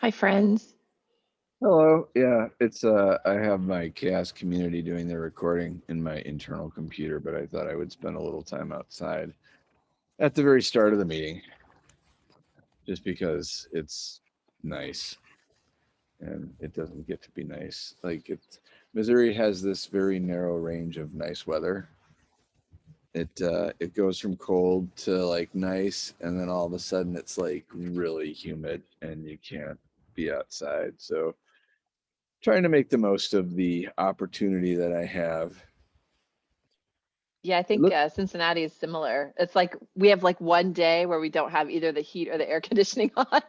Hi, friends. Hello. Yeah, it's uh I have my CHAOSS community doing the recording in my internal computer, but I thought I would spend a little time outside at the very start of the meeting. Just because it's nice. And it doesn't get to be nice. Like it Missouri has this very narrow range of nice weather. It uh it goes from cold to like nice and then all of a sudden it's like really humid and you can't be outside. So trying to make the most of the opportunity that I have. Yeah, I think Look- uh, Cincinnati is similar. It's like we have like one day where we don't have either the heat or the air conditioning on.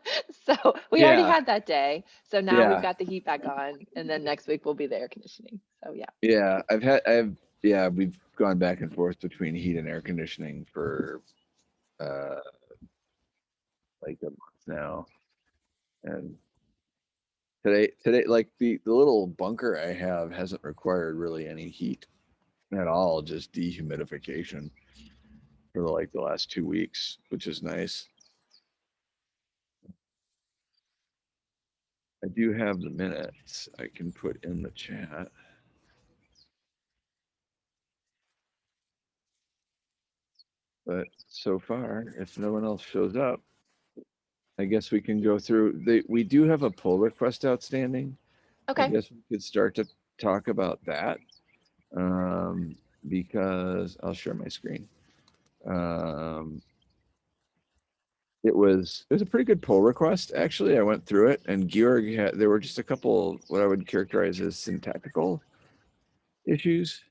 So we already had that day. So now Yeah. we've got the heat back on and then next week will be the air conditioning. So yeah. Yeah, I've had, I've, yeah, we've gone back and forth between heat and air conditioning for, uh, like a month now. And today, today, like the, the little bunker I have hasn't required really any heat at all, just dehumidification for like the last two weeks, which is nice. I do have the minutes I can put in the chat. But so far, if no one else shows up, I guess we can go through, the, we do have a pull request outstanding. Okay. I guess we could start to talk about that. Um, because I'll share my screen. Um. It was, it was a pretty good pull request, actually. I went through it and Georg had, there were just a couple, what I would characterize as syntactical issues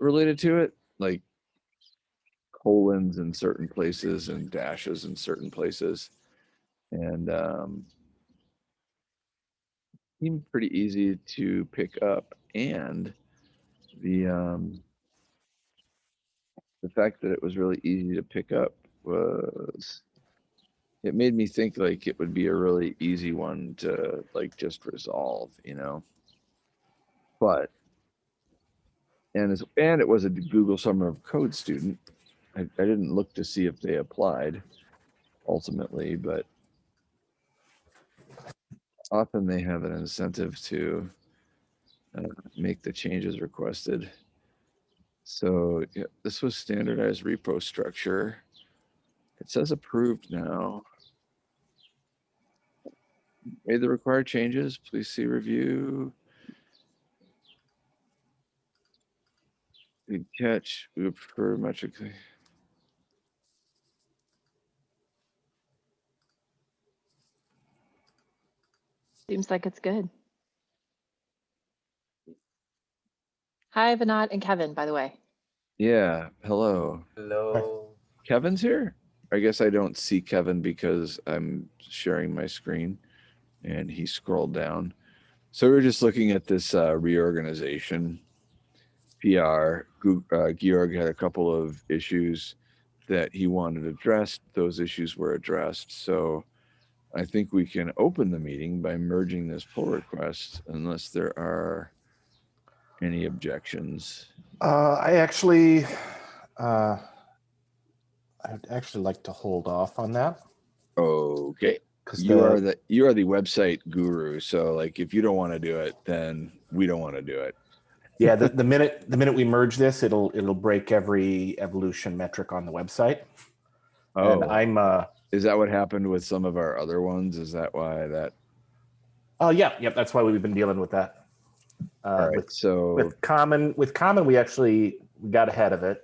related to it, like colons in certain places and dashes in certain places. And um seemed pretty easy to pick up and the um the fact that it was really easy to pick up was it made me think like it would be a really easy one to like just resolve, you know? But and as and it was a Google Summer of Code student. I, I didn't look to see if they applied ultimately, but often they have an incentive to uh, make the changes requested. So yeah, this was standardized repo structure. It says approved now. Made the required changes, please see review. Good catch, we prefer metrically. Seems like it's good. Hi, Vinod and Kevin, by the way. Yeah, hello. Hello. Kevin's here? I guess I don't see Kevin because I'm sharing my screen and he scrolled down. So we're just looking at this uh, reorganization. PR, Gu- uh, Georg had a couple of issues that he wanted addressed. Those issues were addressed. So I think we can open the meeting by merging this pull request unless there are any objections. Uh, I actually, uh, I'd actually like to hold off on that. Okay. Cause You are the, you are the website guru. So like if you don't want to do it, then we don't want to do it. yeah, the, the minute, the minute we merge this, it'll, it'll break every evolution metric on the website. Oh. And I'm, uh, is that what happened with some of our other ones? Is that why that? oh, yeah, yep, that's why we've been dealing with that. All Uh, right. with, So with common, with common, we actually we got ahead of it.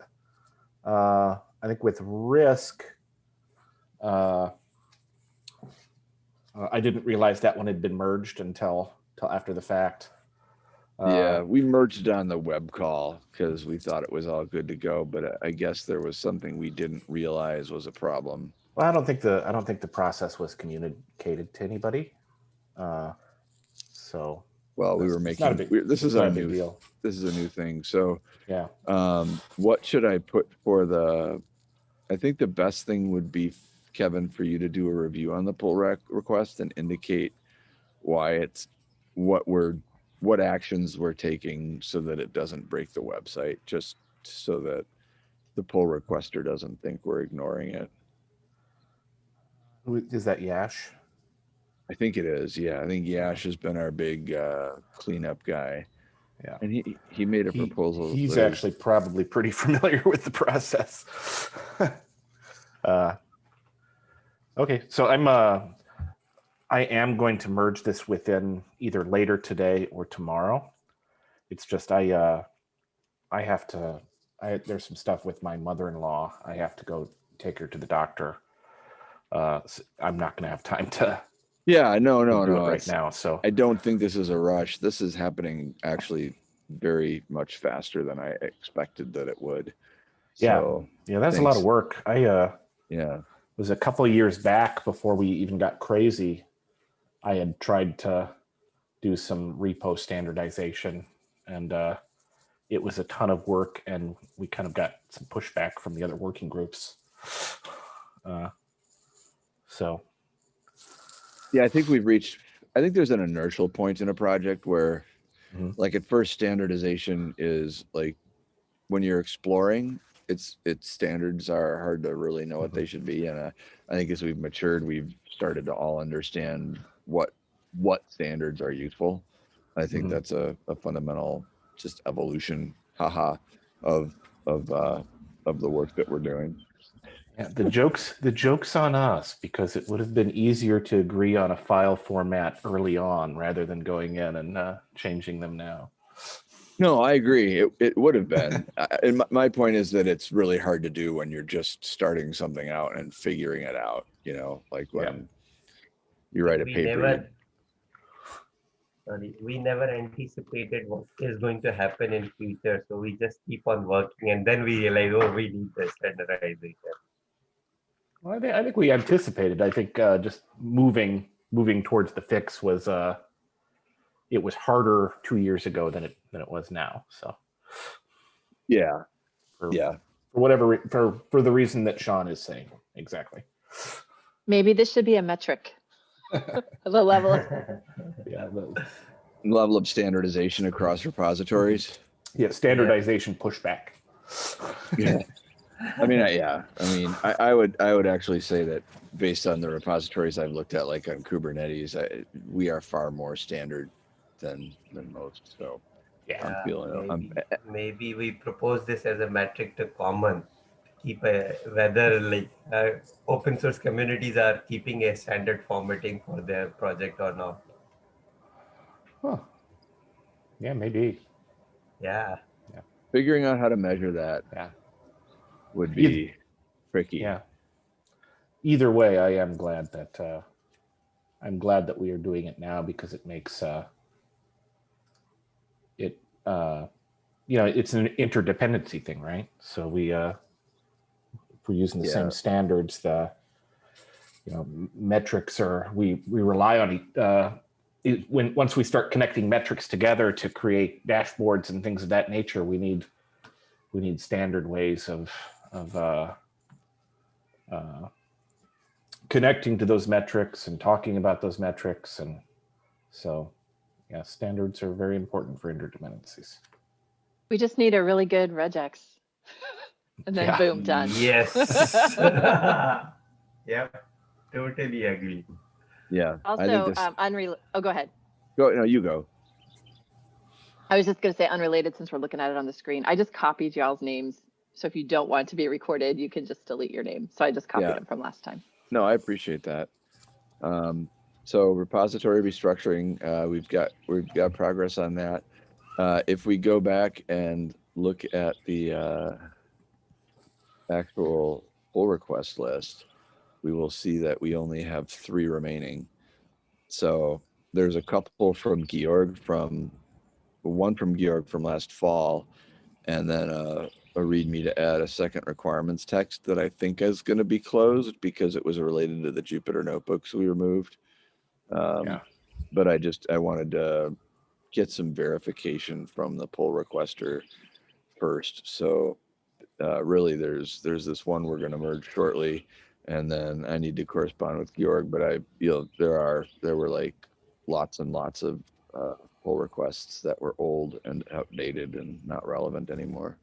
Uh, I think with risk, uh, uh, I didn't realize that one had been merged until, till after the fact. Uh, yeah, we merged on the web call because we thought it was all good to go, but I guess there was something we didn't realize was a problem. Well, I don't think the, I don't think the process was communicated to anybody. Uh, so. Well, we were it's not a making, big- we- this is our a new, deal. this is a new thing. So Yeah. um, what should I put for the, I think the best thing would be, Kevin, for you to do a review on the pull rec request and indicate why it's, what we're, what actions we're taking so that it doesn't break the website, just so that the pull requester doesn't think we're ignoring it. Who- Is that Yash? I think it is. Yeah, I think Yash has been our big uh, cleanup guy. Yeah. and he he made a He- proposal. He's actually probably pretty familiar with the process. uh, okay, so I'm uh, I am going to merge this within either later today or tomorrow. It's just I uh, I have to. I there's some stuff with my mother-in-law. I have to go take her to the doctor. Uh, I'm not going to have time to Yeah, no, no, no. right now. So I don't think this is a rush. This is happening actually very much faster than I expected that it would. Yeah. So, yeah, that's a lot of work. I uh, yeah. was a couple of years back before we even got crazy. I had tried to do some repo standardization and uh, it was a ton of work and we kind of got some pushback from the other working groups. Uh, so Yeah, I think we've reached, I think there's an inertial point in a project where Mhm. like at first standardization is like when you're exploring, it's, its standards are hard to really know what they should be. And uh, I think as we've matured, we've started to all understand what, what standards are useful. I think Mhm. that's a, a fundamental just evolution, haha, of, of, uh, of the work that we're doing. Yeah, the jokes the jokes on us because it would have been easier to agree on a file format early on rather than going in and uh, changing them now. No, I agree. It, it would have been. I- And my, my point is that it's really hard to do when you're just starting something out and figuring it out, you know, like Yeah. when you write a we paper. never you- sorry we never anticipated what is going to happen in future so we just keep on working and then we realize oh we need the standardization Well, I think, I think we anticipated. I think uh, just moving moving towards the fix was uh, it was harder two years ago than it than it was now. So Yeah, for, yeah. for whatever for for the reason that Sean is saying exactly. Maybe this should be a metric. The level of, Yeah, the, Level of standardization across repositories. yeah, standardization pushback. Yeah. I mean, I, yeah, I mean, I, I would, I would actually say that based on the repositories I've looked at, like on Kubernetes, I, we are far more standard than, than most. So Yeah, I'm feeling, I'm, maybe, maybe we propose this as a metric to common to keep a whether like uh, open source communities are keeping a standard formatting for their project or not huh. yeah, maybe. Yeah. Yeah figuring out how to measure that Yeah, would Either- be tricky. yeah. Either way, I am glad that uh, I'm glad that we are doing it now because it makes uh, it uh, you know it's an interdependency thing, right? So we uh, if we're using the Yeah. same standards, the you know metrics are we we rely on e- uh, it, when once we start connecting metrics together to create dashboards and things of that nature, we need we need standard ways of of uh, uh, connecting to those metrics and talking about those metrics, and so yeah, standards are very important for interdependencies. we just need a really good regex. And then Yeah. boom, done. yes yep totally agree Yeah. I think Also, this, um, unrelated, oh, go ahead. go, no, you go. I was just gonna say unrelated since we're looking at it on the screen. I just copied y'all's names. So if you don't want to be recorded, you can just delete your name. So I just copied Yeah. them from last time. No, I appreciate that. Um, so repository restructuring, uh, we've got, we've got progress on that. Uh, if we go back and look at the, uh, actual pull request list, we will see that we only have three remaining. So there's a couple from Georg from, one from Georg from last fall, and then a, a README to add a second requirements text that I think is going to be closed because it was related to the Jupyter notebooks we removed. Um, Yeah. But I just, I wanted to get some verification from the pull requester first. So uh, really, there's, there's this one we're going to merge shortly. And then I need to correspond with Georg, but I, you know, there are, there were like lots and lots of uh, pull requests that were old and outdated and not relevant anymore.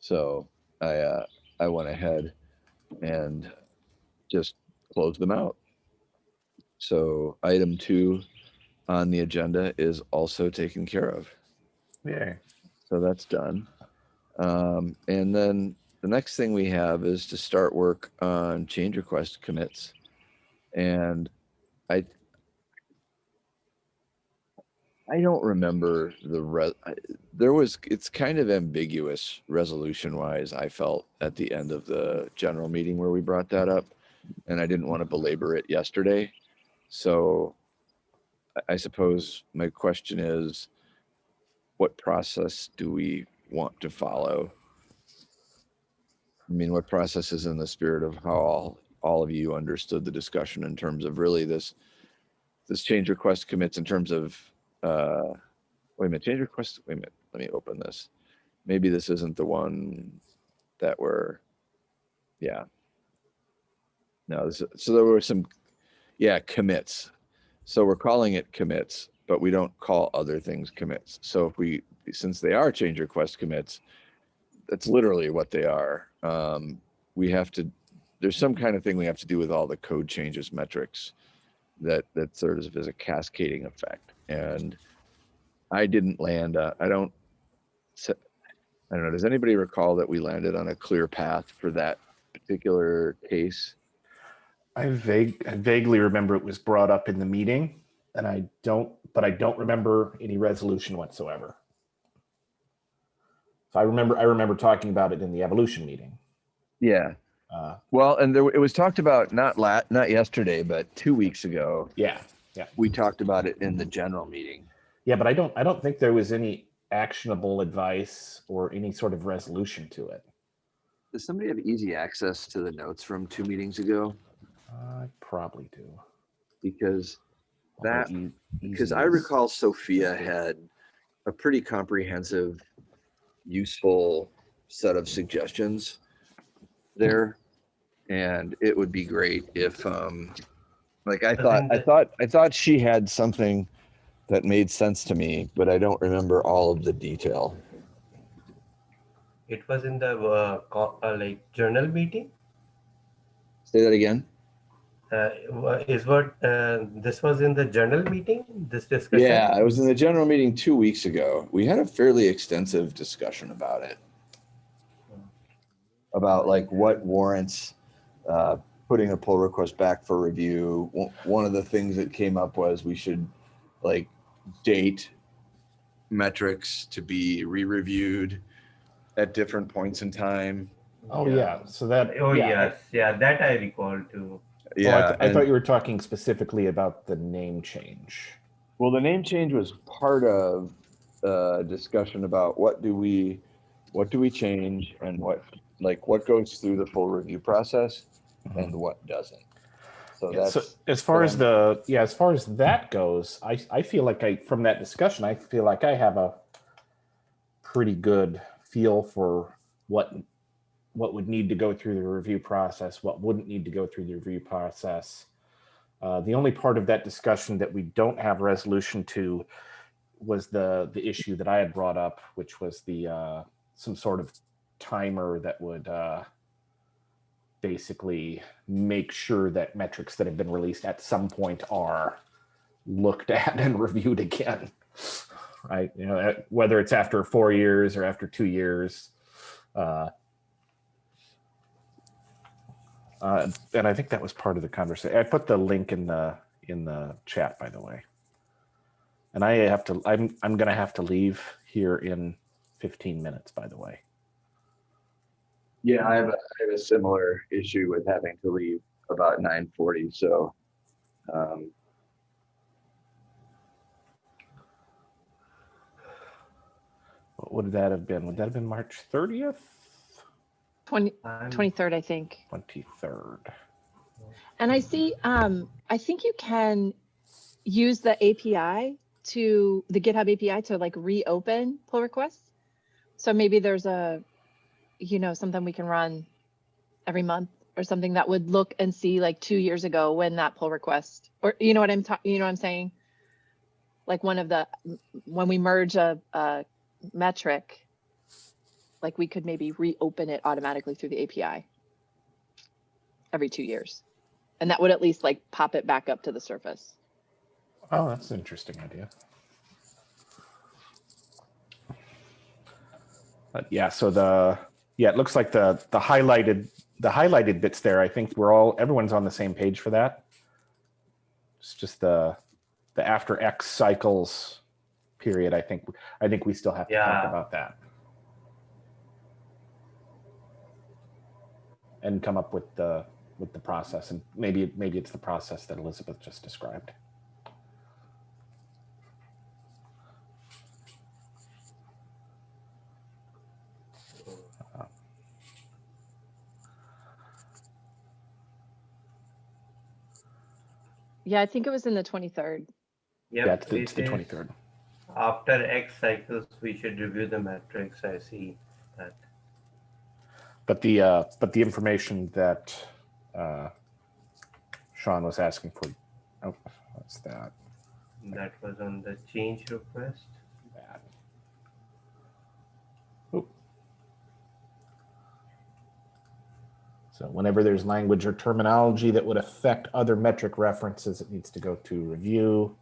So I, uh, I went ahead and just closed them out. So item two on the agenda is also taken care of. Yeah. So that's done. Um, and then the next thing we have is to start work on change request commits. And I, I don't remember the re, there was, it's kind of ambiguous resolution wise, I felt at the end of the general meeting where we brought that up. And I didn't want to belabor it yesterday. So I- suppose my question is, what process do we want to follow? I mean, what process is in the spirit of how all, all of you understood the discussion in terms of really this, this change request commits in terms of, uh, wait a minute, change request, wait a minute, let me open this. Maybe this isn't the one that we're, yeah. No, this, so there were some, yeah, commits. So we're calling it commits, but we don't call other things commits. So if we, since they are change request commits, that's literally what they are. Um, we have to, there's some kind of thing we have to do with all the code changes metrics that, that sort of is a cascading effect. And I didn't land, uh, I don't, I don't know, does anybody recall that we landed on a clear path for that particular case? I vague, I vaguely remember it was brought up in the meeting and I don't, but I don't remember any resolution whatsoever. So I remember, I remember talking about it in the evolution meeting. Yeah. Uh, Well, and there, it was talked about not lat, not yesterday, but two weeks ago. yeah, We talked about it in the general meeting. yeah, but I don't, I don't think there was any actionable advice or any sort of resolution to it. Does somebody have easy access to the notes from two meetings ago? I probably do. Because, That- because easy I is- recall Sophia had a pretty comprehensive, useful set of suggestions there. And it would be great if, um, like I thought, I thought, I thought she had something that made sense to me, but I don't remember all of the detail. It was in the uh, uh, like journal meeting. Say that again? Uh, is what uh, this was in the journal meeting. This discussion. Yeah, I was in the general meeting two weeks ago. We had a fairly extensive discussion about it. About like what warrants uh, putting a pull request back for review. One- One of the things that came up was we should like date metrics to be re-reviewed at different points in time. Oh, yeah, so that. Oh yeah, yes, yeah, that I recall too. oh, I th- Yeah, I thought you were talking specifically about the name change. Well, the name change was part of uh discussion about what do we, what do we change and what, like, what goes through the full review process and what doesn't. So Yeah, so as far as the yeah, as far as that goes, I I feel like I from that discussion, I feel like I have a pretty good feel for what what would need to go through the review process, what wouldn't need to go through the review process. Uh, the only part of that discussion that we don't have resolution to was the the issue that I had brought up, which was the uh, some sort of timer that would uh, basically make sure that metrics that have been released at some point are looked at and reviewed again right? You know whether it's after four years or after two years uh, uh, and i think that was part of the conversation. I put the link in the in the chat by the way. And i have to i'm i'm gonna have to leave here in 15 minutes by the way yeah, I have a, I have a similar issue with having to leave about nine forty, so. Um, what would that have been would that have been march 30th 20, I'm- 23rd, I think. 23rd And I see, um, I think you can use the API to the GitHub API to like reopen pull requests. So maybe there's a, you know, something we can run every month or something that would look and see like two years ago when that pull request, or you know what I'm talking, you know what I'm saying? Like one of the, when we merge a, a metric, like we could maybe reopen it automatically through the API every two years. And that would at least like pop it back up to the surface. Oh, that's an interesting idea. But yeah, so the, yeah, it looks like the, the highlighted, the highlighted bits there, I think we're all, everyone's on the same page for that. It's just the, the after X cycles period, I think, I think we still have to talk about that. And come up with the, with the process and maybe, maybe it's the process that Elizabeth just described. Yeah, I think it was in the 23rd. Yeah, Yep, it's the, it's the 23rd. After X cycles, we should review the metrics. I see that. But the uh, but the information that uh, Sean was asking for, oh, what's that? That was on the change request. So whenever there's language or terminology that would affect other metric references, it needs to go to review.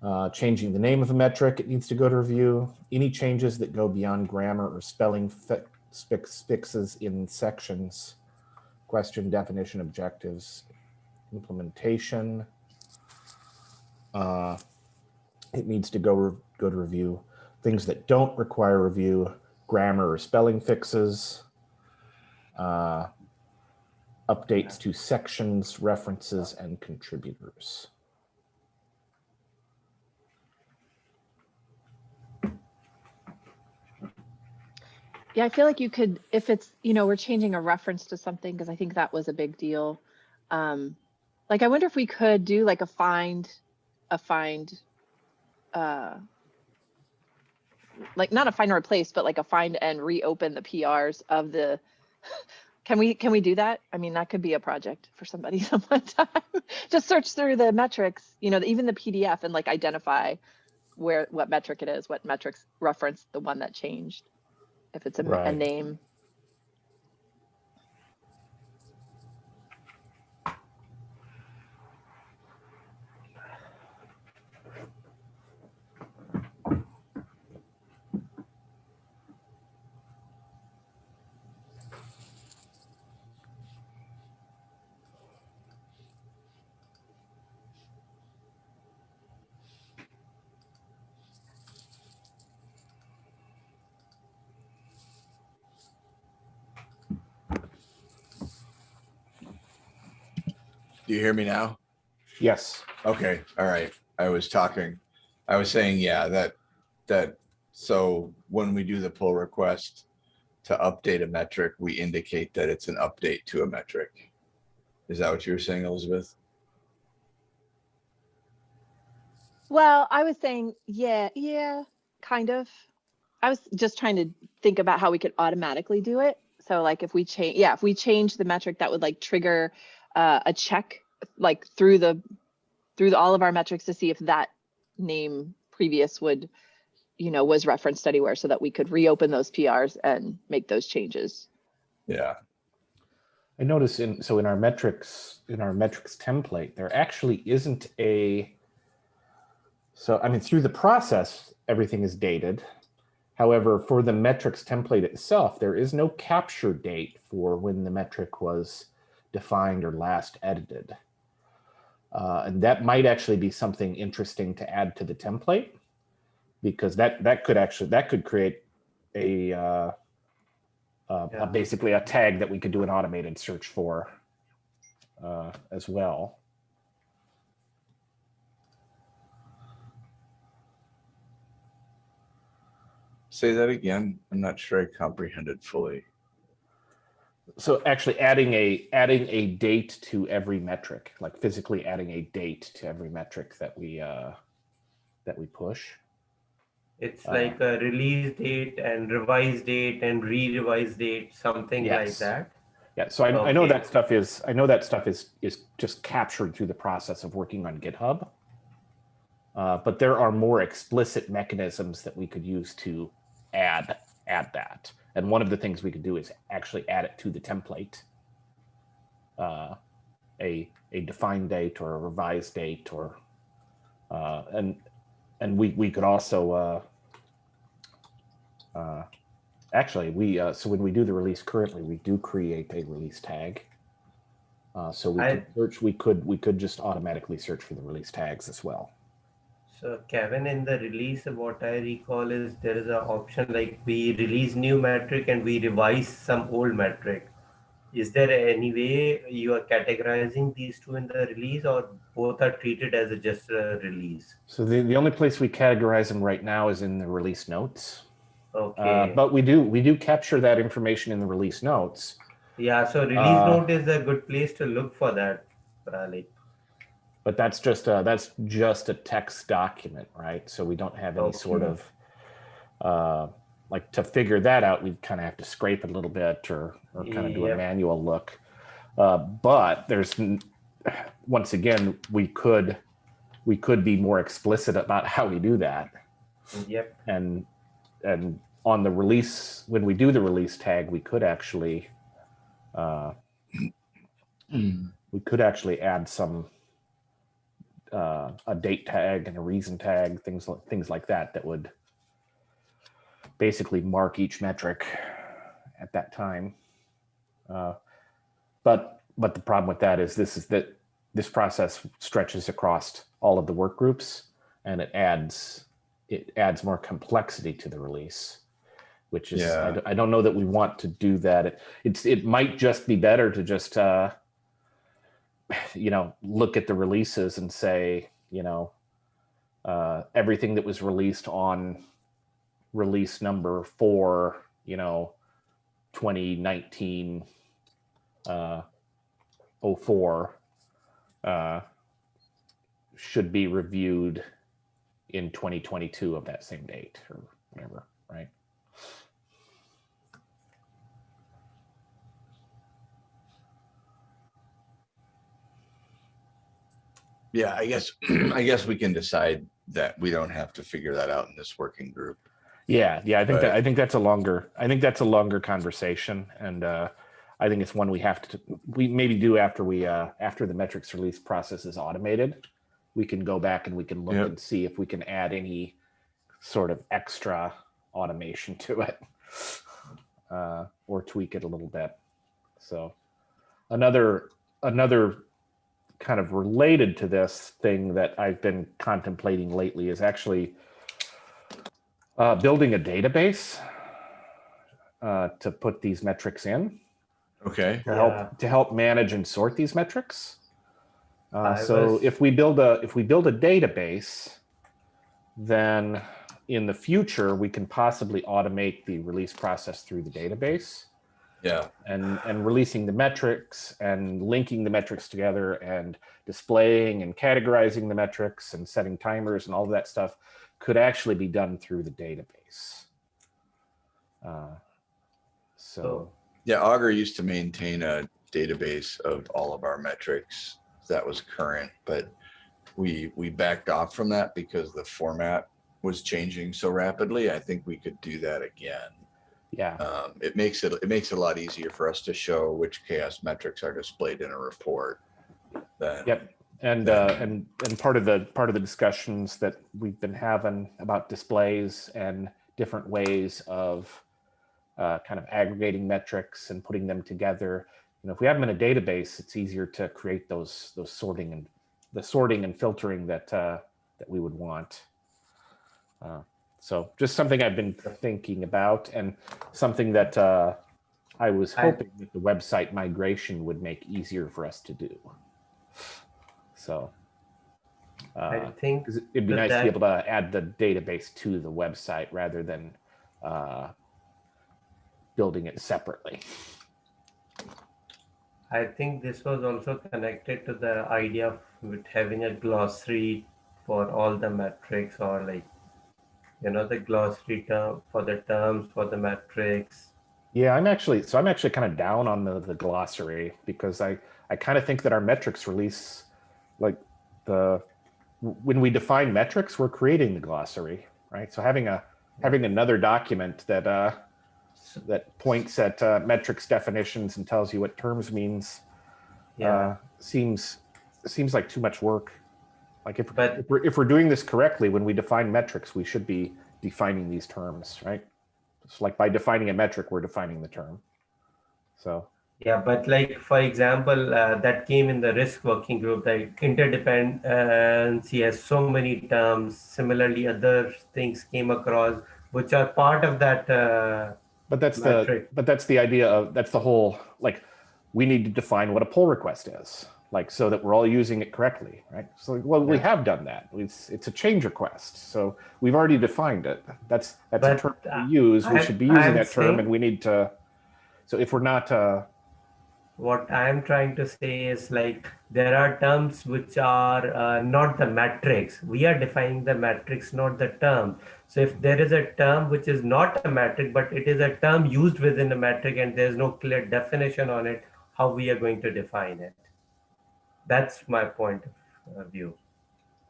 Uh, changing the name of a metric, it needs to go to review. Any changes that go beyond grammar or spelling fi- fix- fixes in sections, question, definition, objectives, implementation. Uh, it needs to go go to review. Things that don't require review, grammar or spelling fixes, uh, updates to sections, references, and contributors. Yeah, I feel like you could, if it's, you know, we're changing a reference to something, because I think that was a big deal. Um, like, I wonder if we could do like a find, a find, uh, like not a find or replace, but like a find and reopen the PRs of the, can we, can we do that? I mean, that could be a project for somebody sometime. Just search through the metrics, you know, even the PDF and like identify where, what metric it is, what metrics reference the one that changed if it's a, a name. Do you hear me now? Yes. Okay, all right. I was talking, I was saying, yeah, that, that, so when we do the pull request to update a metric, we indicate that it's an update to a metric. Is that what you were saying, Elizabeth? Well, I was saying, yeah, yeah, kind of. I was just trying to think about how we could automatically do it. So like if we change, yeah, if we change the metric, that would like trigger uh, a check like through the through the, all of our metrics to see if that name previous would, you know, was referenced anywhere so that we could reopen those PRs and make those changes. Yeah, I notice in so in our metrics in our metrics template, there actually isn't a so I mean through the process, everything is dated. However, for the metrics template itself, there is no capture date for when the metric was defined or last edited. Uh, and that might actually be something interesting to add to the template because that that could actually that could create a uh, uh, Yeah. basically a tag that we could do an automated search for uh, as well. say that again. I'm not sure I comprehended fully. So actually adding a adding a date to every metric, like physically adding a date to every metric that we uh, that we push. It's Uh, like a release date and revise date and re-revise date, something like Yes. that. Yeah, so I, I know that stuff is I know that stuff is is just captured through the process of working on GitHub. Uh, but there are more explicit mechanisms that we could use to add add that. And one of the things we could do is actually add it to the template. Uh, a a defined date or a revised date or uh, and and we we could also uh, uh, actually we uh, so when we do the release currently we do create a release tag. Uh, so we I- could search we could we could just automatically search for the release tags as well. So Kevin, in the release, what I recall is there is an option like we release new metric and we revise some old metric. Is there any way you are categorizing these two in the release or both are treated as a just a release? So the, the only place we categorize them right now is in the release notes. Okay. Uh, but we do we do capture that information in the release notes. yeah, so release uh, note is a good place to look for that, Pralik. But that's just a, that's just a text document, right? So we don't have any sort of uh, like to figure that out. We kind of have to scrape it a little bit or or kind of do a Yep. manual look. Uh, but there's once again we could we could be more explicit about how we do that Yep. and and on the release when we do the release tag we could actually uh, we could actually add some uh, a date tag and a reason tag things like things like that that would basically mark each metric at that time uh, but but the problem with that is this is that this process stretches across all of the work groups and it adds it adds more complexity to the release which is I Yeah. d- I, don't know that we want to do that it, it's it might just be better to just uh you know look at the releases and say you know uh everything that was released on release number four you know 2019 uh 04 uh should be reviewed in 2022 of that same date or whatever, right? Yeah, I guess, I guess we can decide that we don't have to figure that out in this working group. Yeah, yeah, I think that I think that's a longer I think that's a longer conversation and uh I think it's one we have to we maybe do after we uh after the metrics release process is automated. We can go back and we can look Yep. and see if we can add any sort of extra automation to it. Uh or tweak it a little bit. So another another kind of related to this thing that I've been contemplating lately is actually uh, building a database uh, to put these metrics in Okay. to Yeah. help to help manage and sort these metrics. Uh, so was- if we build a if we build a database, then in the future we can possibly automate the release process through the database Yeah. and and releasing the metrics and linking the metrics together and displaying and categorizing the metrics and setting timers and all of that stuff could actually be done through the database. Uh, so So- Yeah, Augur used to maintain a database of all of our metrics that was current, but we, we backed off from that because the format was changing so rapidly. I think we could do that again. Yeah, Um, it makes it, it makes it a lot easier for us to show which CHAOSS metrics are displayed in a report. Than, Yep. and uh, and and part of the part of the discussions that we've been having about displays and different ways of uh, kind of aggregating metrics and putting them together. You know, if we have them in a database, it's easier to create those those sorting and the sorting and filtering that uh, that we would want. Uh, so just something I've been thinking about and something that uh, I was I- hoping that the website migration would make easier for us to do. So I think it'd be that nice to be able to add the database to the website rather than uh, building it separately. I think this was also connected to the idea of with having a glossary for all the metrics or like you know the glossary term for the terms for the metrics. Yeah, I'm actually so I'm actually kind of down on the, the glossary because I I kind of think that our metrics release like the when we define metrics, we're creating the glossary, right? So having a having another document that uh that points at uh, metrics definitions and tells you what terms means Yeah. uh, seems seems like too much work. Like if, But- if we're if we're doing this correctly, when we define metrics, we should be defining these terms, right? It's like by defining a metric, we're defining the term. So Yeah, but like for example, uh, that came in the risk working group. Like interdependency has so many terms. Similarly, other things came across which are part of that. Uh, But that's Metric. the but that's the idea of that's the whole like we need to define what a pull request is like so that we're all using it correctly right so well we have done that it's it's a change request so we've already defined it that's that's a term uh, we use we should be using I'm that term and we need to so if we're not uh what I'm trying to say is like there are terms which are uh, not the matrix. We are defining the matrix, not the term. So if there is a term which is not a metric, but it is a term used within a metric and there's no clear definition on it, how we are going to define it. That's my point of uh, view.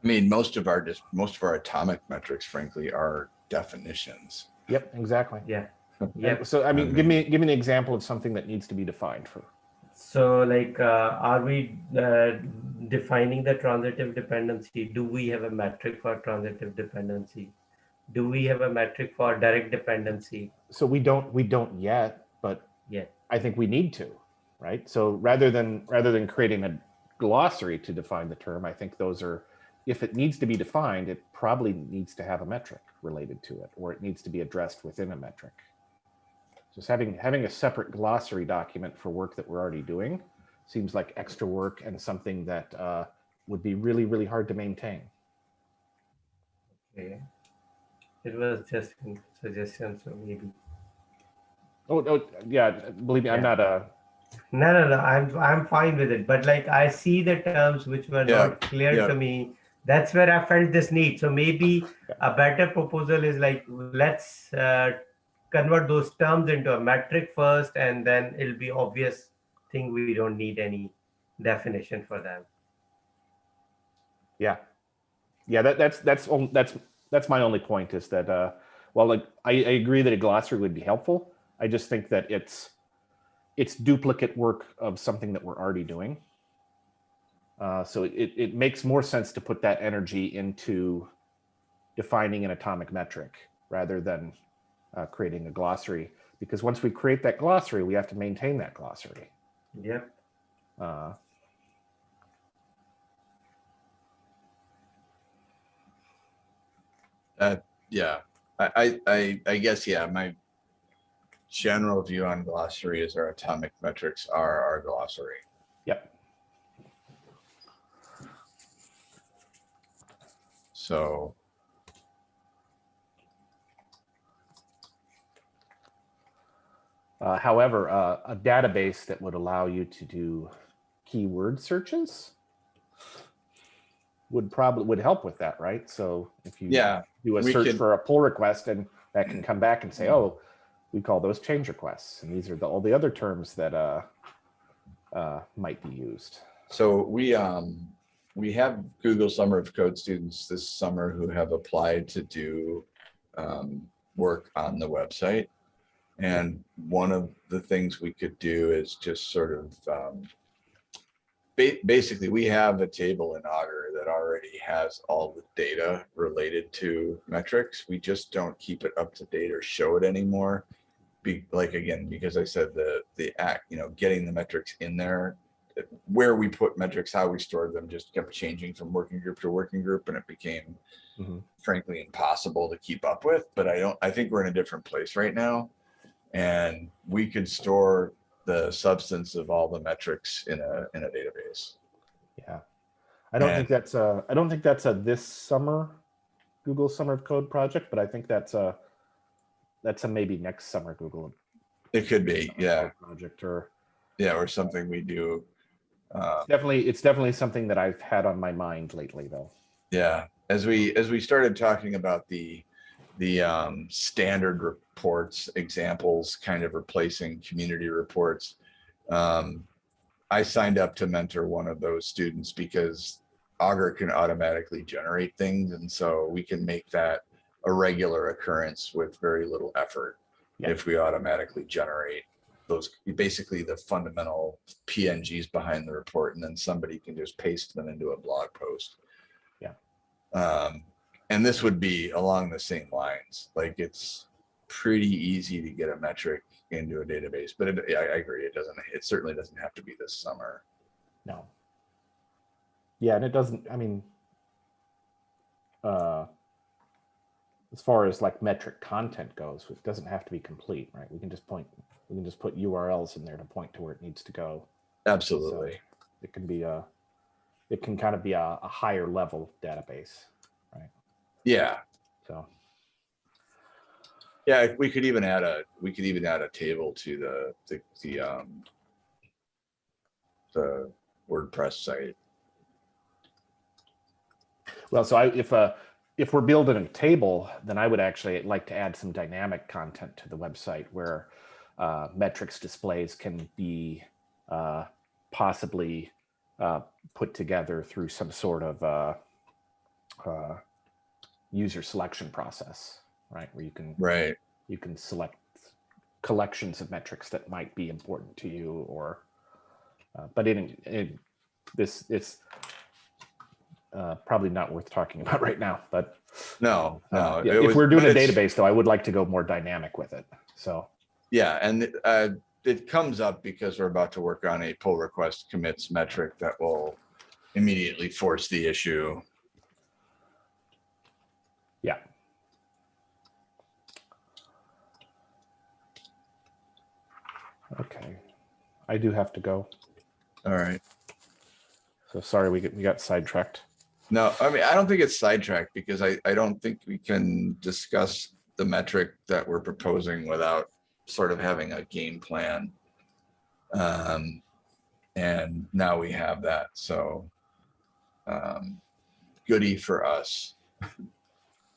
I mean, most of our just most of our atomic metrics, frankly, are definitions. yep exactly Yeah. Yeah. so i mean give me give me an example of something that needs to be defined for So like, uh, are we uh, defining the transitive dependency? Do we have a metric for transitive dependency? Do we have a metric for direct dependency? so we don't we don't yet but Yeah. i think we need to right so rather than rather than creating a glossary to define the term i think those are if it needs to be defined it probably needs to have a metric related to it or it needs to be addressed within a metric just having having a separate glossary document for work that we're already doing seems like extra work and something that uh, would be really really hard to maintain Okay. It was just a suggestion, so maybe. oh, oh yeah believe me i'm not a No, no, no. I'm I'm fine with it. But like I see the terms which were Yeah, not clear yeah. to me. That's where I felt this need. So maybe a better proposal is like let's uh, convert those terms into a metric first, and then it'll be obvious thing we don't need any definition for them. Yeah, yeah. That that's that's that's that's my only point is that uh, well, like I, I agree that a glossary would be helpful. I just think that it's it's duplicate work of something that we're already doing. Uh, so it it makes more sense to put that energy into defining an atomic metric rather than uh, creating a glossary. Because once we create that glossary, we have to maintain that glossary. Yep. Uh, Yeah, I, I, I, I guess, yeah, my general view on glossary is our atomic metrics are our glossary. yep. So, Uh, however, uh, a database that would allow you to do keyword searches would probably would help with that, right? So if you yeah, do a search could- for a pull request, and that can come back and say, "Oh, we call those change requests," and these are the, all the other terms that uh, uh, might be used. so we, um, we have Google Summer of Code students this summer who have applied to do um, work on the website. And one of the things we could do is just sort of, um, ba- basically, we have a table in Augur that already has all the data related to metrics. We just don't keep it up to date or show it anymore. Be like, again, because I said the, the act, you know, getting the metrics in there, where we put metrics, how we stored them just kept changing from working group to working group and it became Mhm. frankly impossible to keep up with. But I don't, I think we're in a different place right now. And we could store the substance of all the metrics in a, in a database. Yeah, I don't And- think that's a I don't think that's a this summer Google Summer of Code project, but I think that's a that's a maybe next summer Google It could be, yeah, project or yeah, or something we do. Uh, definitely it's definitely something that I've had on my mind lately though. Yeah, as we, as we started talking about the, the um, standard reports, examples, kind of replacing community reports. Um, I signed up to mentor one of those students because Augur can automatically generate things. And so we can make that a regular occurrence with very little effort Yeah. if we automatically generate those, basically the fundamental PNGs behind the report, and then somebody can just paste them into a blog post. Yeah. Um, and this would be along the same lines, like it's pretty easy to get a metric into a database, but it, I, I agree, it doesn't, it certainly doesn't have to be this summer. No. Yeah, and it doesn't, I mean, uh, as far as like metric content goes, it doesn't have to be complete, right? We can just point, we can just put URLs in there to point to where it needs to go. Absolutely. It can be a, it can kind of be a, a higher level database, right? Yeah, so. yeah, we could even add a, we could even add a table to the, the, the, um, the WordPress site. Well, so I, if, uh, if we're building a table, then I would actually like to add some dynamic content to the website where uh, metrics displays can be uh, possibly uh, put together through some sort of uh, uh, user selection process, right? Where you can Right. you can select collections of metrics that might be important to you or uh, but in, in this it's uh, probably not worth talking about right now but No, no. uh, yeah, it if was- we're doing a database though i would like to go more dynamic with it so Yeah, and uh, it comes up because we're about to work on a pull request commits metric that will immediately force the issue. yeah okay i do have to go All right. so sorry we get we got sidetracked No, I mean, I don't think it's sidetracked because I, I don't think we can discuss the metric that we're proposing without sort of having a game plan. Um, and now we have that, so um, goody for us.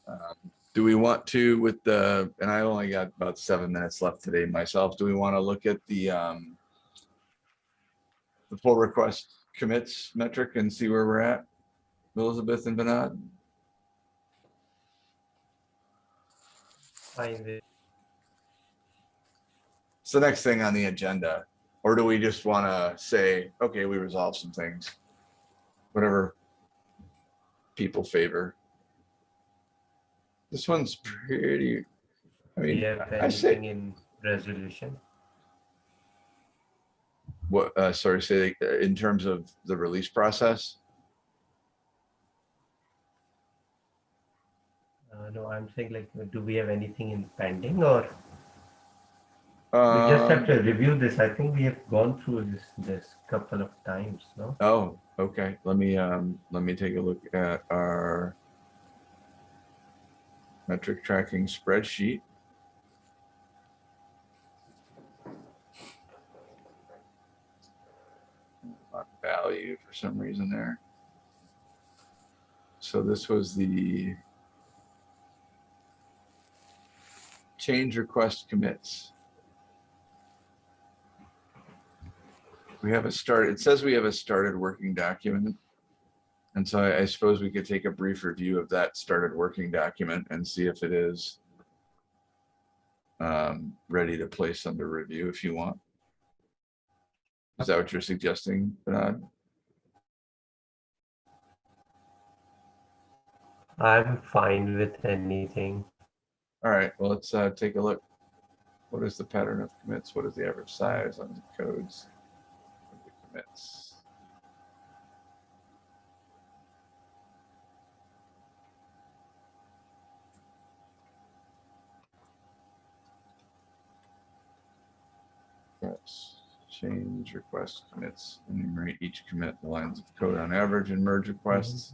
Um, Do we want to with the, and I only got about seven minutes left today myself, do we want to look at the um, the pull request commits metric and see where we're at? Elizabeth and Bernard? Fine with It's the next thing on the agenda. Or do we just want to say, okay, we resolved some things? Whatever people favor. This one's pretty, I Do you mean, have I say, in resolution? what, uh, sorry, say, uh, in terms of the release process? Uh, no, I'm saying like, do we have anything in pending or we just have to review this? I think we have gone through this, this couple of times, no? Oh, okay. Let me, um, let me take a look at our metric tracking spreadsheet. Value for some reason there. So this was the change request commits. We have a start, it says we have a started working document. And so I, I suppose we could take a brief review of that started working document and see if it is um, ready to place under review if you want. Is that what you're suggesting, Bernard? I'm fine with anything. All right, well, let's uh, take a look. What is the pattern of commits? What is the average size on the codes? of the Commits. Yes, change request commits, enumerate each commit, the lines of code on average and merge requests.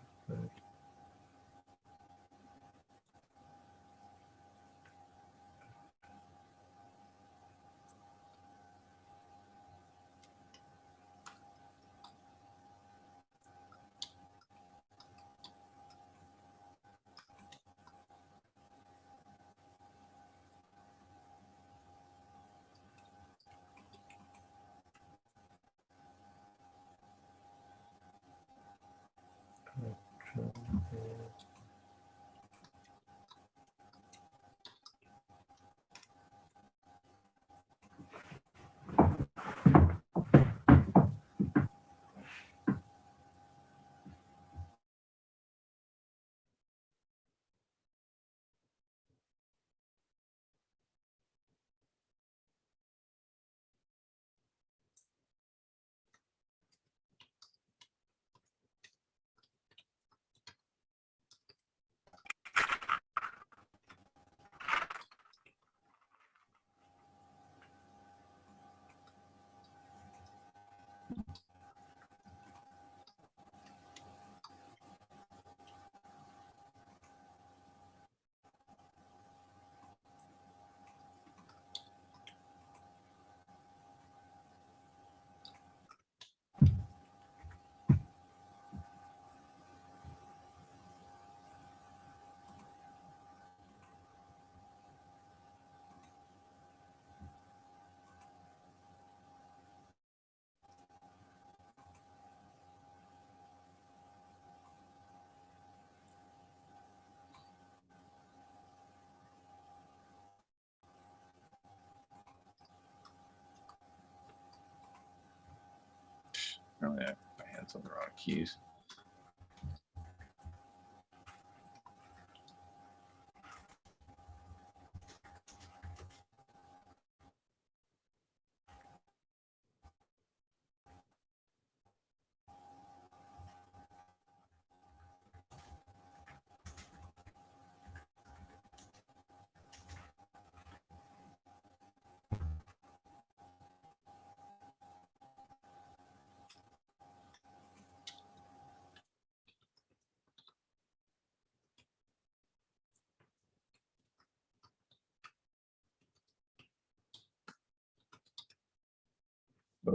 apparently I, my hands on the wrong keys.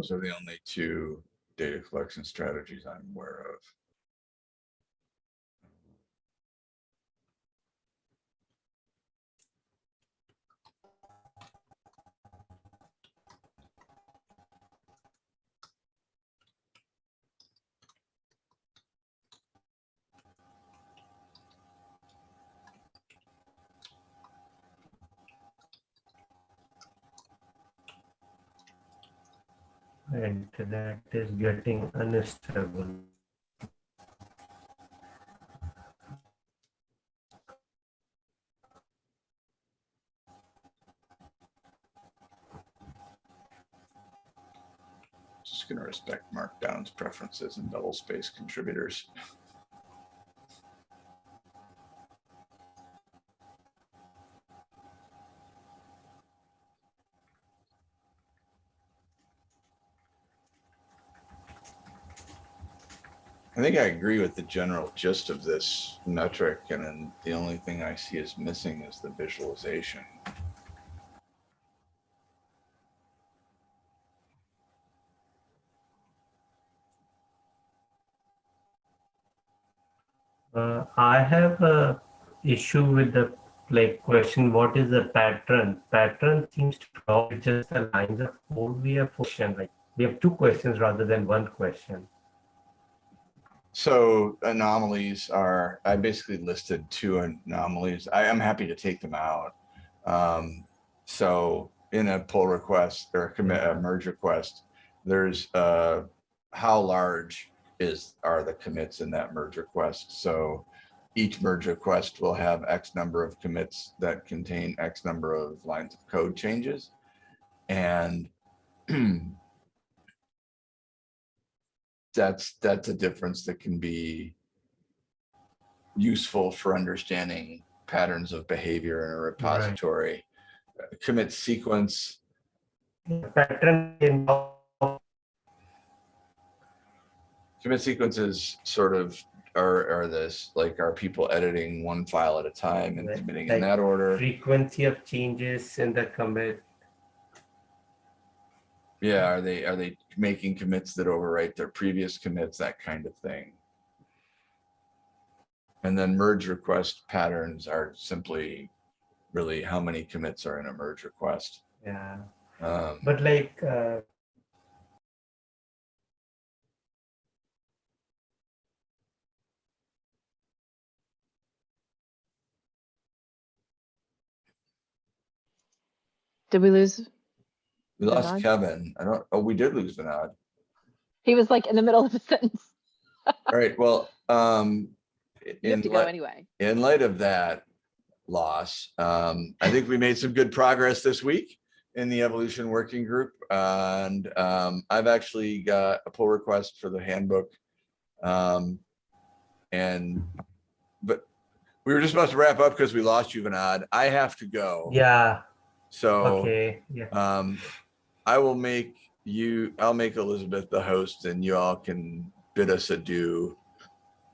Those are the only two data collection strategies I'm aware of. And that is getting unstable. Just gonna respect Markdown's preferences and double space contributors. I think I agree with the general gist of this metric, and then the only thing I see is missing is the visualization. Uh, I have a issue with the like question, what is the pattern? Pattern seems to draw just the lines of code we have question. Like we have two questions rather than one question. So anomalies are, I basically listed two anomalies. I am happy to take them out. Um, so in a pull request or a commit, a merge request, there's uh, how large is, are the commits in that merge request? So each merge request will have X number of commits that contain X number of lines of code changes. And that's that's a difference that can be useful for understanding patterns of behavior in a repository. Uh, Commit sequence, Pattern in commit sequences sort of are, are this, like, are people editing one file at a time and Right, committing like in that order? frequency of changes in the commit. Yeah, are they, are they making commits that overwrite their previous commits, that kind of thing? And then merge request patterns are simply really how many commits are in a merge request. Yeah, Um, but like uh, Did we lose? We lost Vinod? Kevin. I don't, oh, we did lose Vinod. He was like in the middle of a sentence. All right, well, um, You have in to go light, anyway. in light of that loss, um, I think we made some good progress this week in the evolution working group. And, um, I've actually got a pull request for the handbook. Um, and, but we were just about to wrap up because we lost you, Vinod. I have to go. yeah, So. okay, yeah, Um, I will make you, I'll make Elizabeth the host and you all can bid us adieu.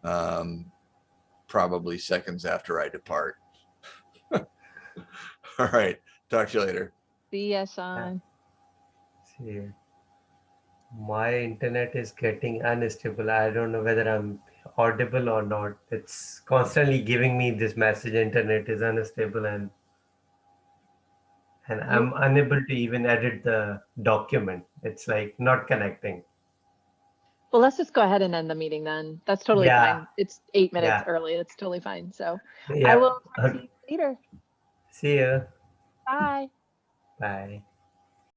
Um, probably seconds after I depart. All right, talk to you later. See ya, Sean. see. My internet is getting unstable. I don't know whether I'm audible or not. It's constantly giving me this message, internet is unstable and and I'm unable to even edit the document. It's like not connecting. Well, let's just go ahead and end the meeting then. That's totally Yeah. fine. It's eight minutes Yeah. early. It's totally fine. So I will to you later. see you. Bye. Bye.